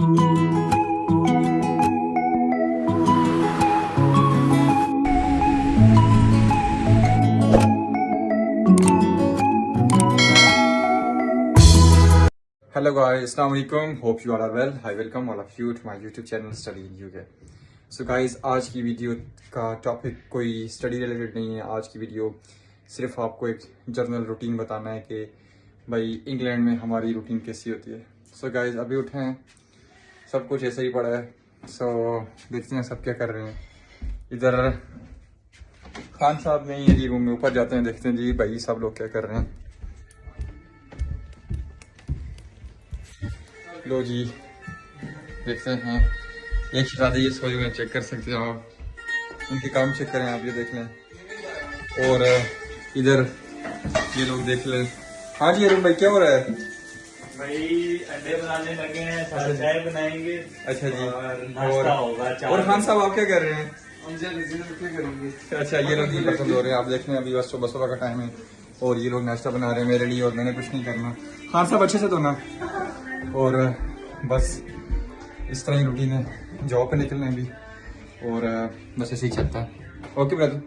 Hello guys, Assalamu alaikum. Hope you all are well. I welcome all of you to my YouTube channel Study in UK. So guys, आज की video का topic कोई study related नहीं है आज की video सिर्फ़ आपको एक जर्नल रूटीन बताना है कि भाई इंग्लैंड में हमारी रूटीन कैसी होती है सो so गाइस अभी उठे हैं सब कुछ ऐसे ही पड़ा है। सो so, देखते हैं सब क्या कर रहे हैं। इधर खान साहब नहीं है जी रूम में ऊपर जाते हैं देखते हैं जी भाई सब लोग क्या कर रहे हैं। लो जी देखते हैं। एक शरादी ये सोए हुए चेक कर सकते हो आप। उनके काम चेक करें आप ये देख लें। और इधर ये लोग देख लें। हाँ जी अरुण भाई क्या हो रहा है? भाई अंडे बनाने लगे हैं साथ चाय बनाएँगे अच्छा जी। और नाश्ता होगा चाय और खान साहब आप क्या कर रहे हैं? अच्छा ये लोग पसंद हो रहे हैं। आप देख रहे हैं अभी बस सुबह सुबह का टाइम है। और ये लोग नाश्ता बना रहे हैं मेरे लिए और मैंने कुछ नहीं करना। खान साहब अच्छे से तो ना। और बस इस तरह ही रूटीन है। जॉब पे निकलना है अभी। और बस ऐसे ही चलता है। Okay brother